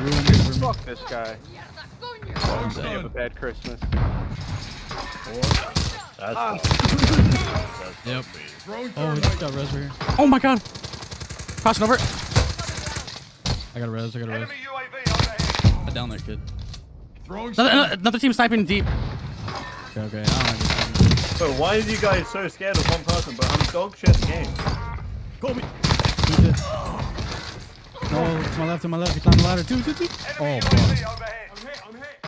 ruined it for me. Fuck this guy. I'm You have a bad Christmas. That's Ah. that's Yep. Oh, he just got res right here. Oh my god. Crossing over. I got a res. I got a res. Enemy UAV. I down that kid. Another, another, another team sniping deep. Okay, okay. I So why are you guys so scared of one person? But I'm dog shit game? Call game. No, to my left, to my left. He climbed the ladder. Two, two, two. Oh, fuck.